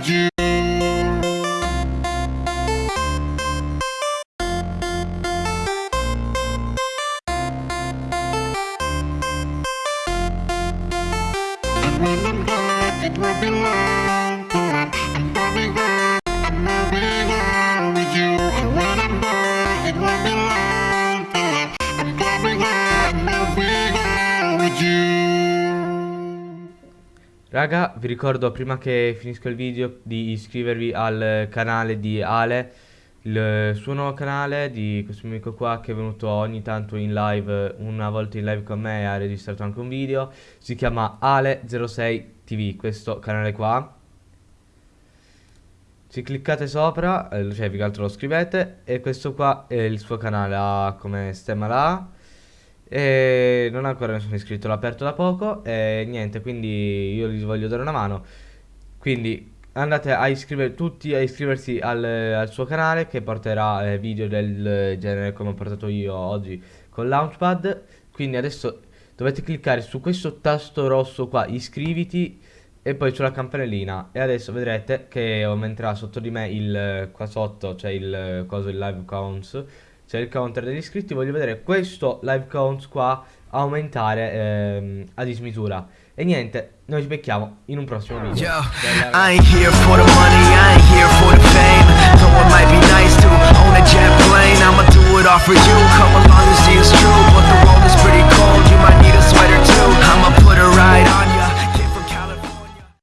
would you? Remember, it will be long, Raga, vi ricordo prima che finisco il video di iscrivervi al canale di Ale, il suo nuovo canale di questo mio amico qua che è venuto ogni tanto in live, una volta in live con me e ha registrato anche un video, si chiama Ale06 TV, questo canale qua. Se cliccate sopra, eh, cioè che altro lo scrivete e questo qua è il suo canale, ha come stemma là e non ancora ne sono iscritto, l'ho aperto da poco e niente, quindi io gli voglio dare una mano. Quindi andate a iscrivere tutti a iscriversi al, al suo canale che porterà eh, video del genere come ho portato io oggi con Launchpad. Quindi adesso dovete cliccare su questo tasto rosso qua, iscriviti e poi sulla campanellina e adesso vedrete che aumenterà sotto di me il qua sotto c'è il coso il live counts c'è il counter degli iscritti, voglio vedere questo live count qua aumentare ehm, a dismisura. E niente, noi ci becchiamo in un prossimo video. Yo,